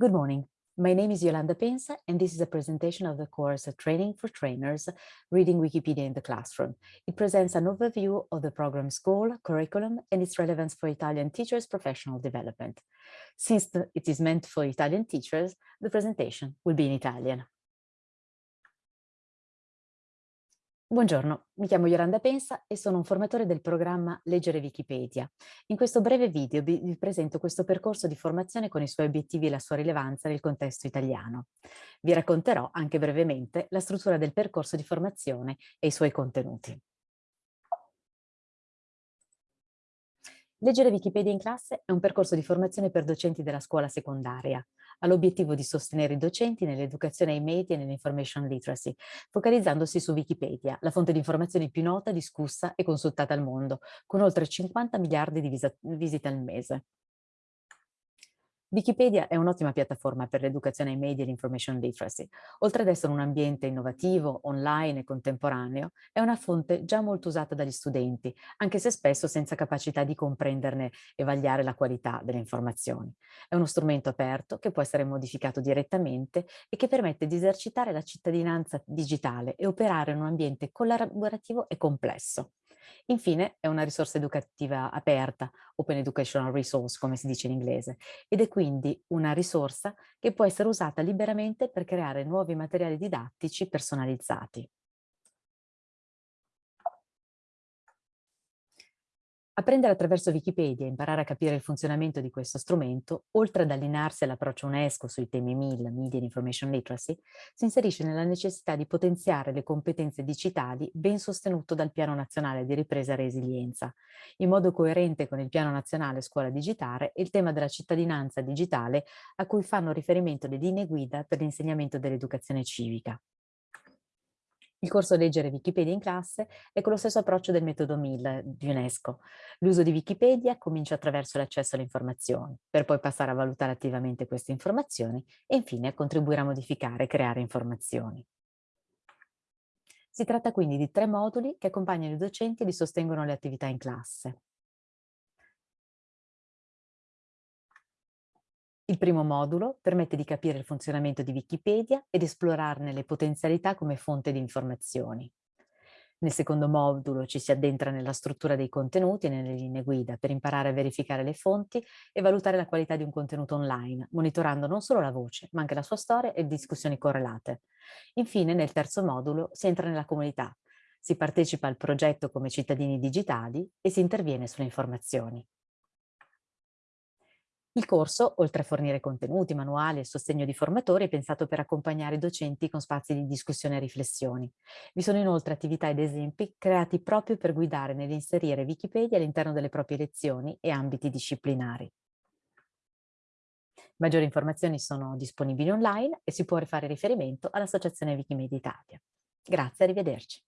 Good morning. My name is Yolanda Pensa, and this is a presentation of the course uh, Training for Trainers, Reading Wikipedia in the Classroom. It presents an overview of the program's goal, curriculum, and its relevance for Italian teachers' professional development. Since the, it is meant for Italian teachers, the presentation will be in Italian. Buongiorno, mi chiamo Yolanda Pensa e sono un formatore del programma Leggere Wikipedia. In questo breve video vi, presento questo percorso di formazione con i suoi obiettivi e la sua rilevanza nel contesto italiano. Vi racconterò anche brevemente la struttura del percorso di formazione e i suoi contenuti. Leggere Wikipedia in classe è un percorso di formazione per docenti della scuola secondaria. Ha l'obiettivo di sostenere i docenti nell'educazione ai media e nell'information literacy, focalizzandosi su Wikipedia, la fonte di informazioni più nota, discussa e consultata al mondo, con oltre 50 miliardi di visite al mese. Wikipedia è un'ottima piattaforma per l'educazione ai media e l'information literacy. Oltre ad essere un ambiente innovativo, online e contemporaneo, è una fonte già molto usata dagli studenti, anche se spesso senza capacità di comprenderne e vagliare la qualità delle informazioni. È uno strumento aperto che può essere modificato direttamente e che permette di esercitare la cittadinanza digitale e operare in un ambiente collaborativo e complesso. Infine è una risorsa educativa aperta, Open Educational Resource come si dice in inglese, ed è quindi una risorsa che può essere usata liberamente per creare nuovi materiali didattici personalizzati. Apprendere attraverso Wikipedia e imparare a capire il funzionamento di questo strumento, oltre ad allinearsi all'approccio UNESCO sui temi MIL, Media and Information Literacy, si inserisce nella necessità di potenziare le competenze digitali ben sostenuto dal Piano Nazionale di Ripresa e Resilienza. In modo coerente con il Piano Nazionale Scuola Digitale e il tema della cittadinanza digitale a cui fanno riferimento le linee guida per l'insegnamento dell'educazione civica. Il corso Leggere Wikipedia in classe è con lo stesso approccio del metodo MIL di UNESCO. L'uso di Wikipedia comincia attraverso l'accesso alle informazioni, per poi passare a valutare attivamente queste informazioni e infine a contribuire a modificare e creare informazioni. Si tratta quindi di tre moduli che accompagnano i docenti e li sostengono le attività in classe. Il primo modulo permette di capire il funzionamento di Wikipedia ed esplorarne le potenzialità come fonte di informazioni. Nel secondo modulo ci si addentra nella struttura dei contenuti e nelle linee guida per imparare a verificare le fonti e valutare la qualità di un contenuto online, monitorando non solo la voce, ma anche la sua storia e discussioni correlate. Infine, nel terzo modulo, si entra nella comunità, si partecipa al progetto come cittadini digitali e si interviene sulle informazioni. Il corso, oltre a fornire contenuti, manuali e sostegno di formatori, è pensato per accompagnare i docenti con spazi di discussione e riflessioni. Vi sono inoltre attività ed esempi creati proprio per guidare nell'inserire Wikipedia all'interno delle proprie lezioni e ambiti disciplinari. Maggiori informazioni sono disponibili online e si può fare riferimento all'Associazione Wikimedia Italia. Grazie, arrivederci.